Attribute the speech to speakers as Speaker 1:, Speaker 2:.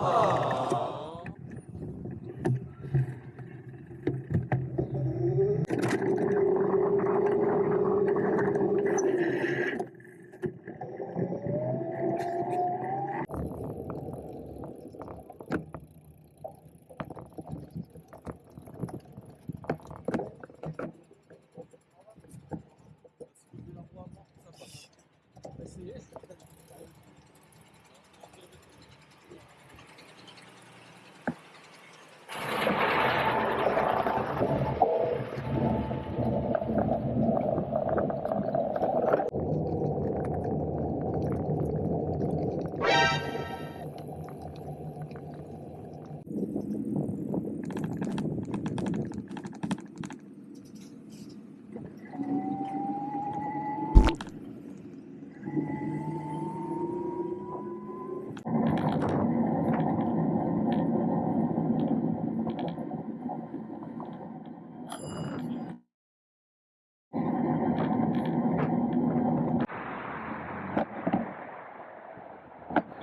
Speaker 1: 아.